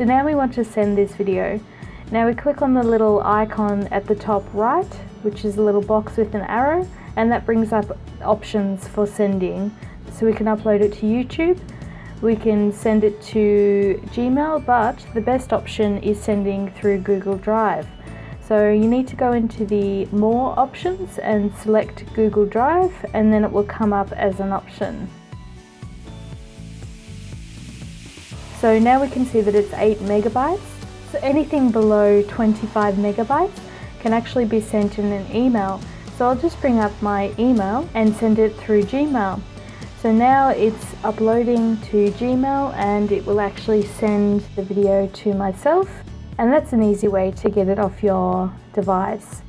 So now we want to send this video. Now we click on the little icon at the top right, which is a little box with an arrow, and that brings up options for sending. So we can upload it to YouTube, we can send it to Gmail, but the best option is sending through Google Drive. So you need to go into the more options and select Google Drive and then it will come up as an option. So now we can see that it's 8 megabytes. So anything below 25 megabytes can actually be sent in an email. So I'll just bring up my email and send it through Gmail. So now it's uploading to Gmail and it will actually send the video to myself and that's an easy way to get it off your device.